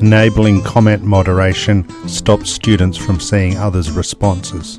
Enabling comment moderation stops students from seeing others' responses.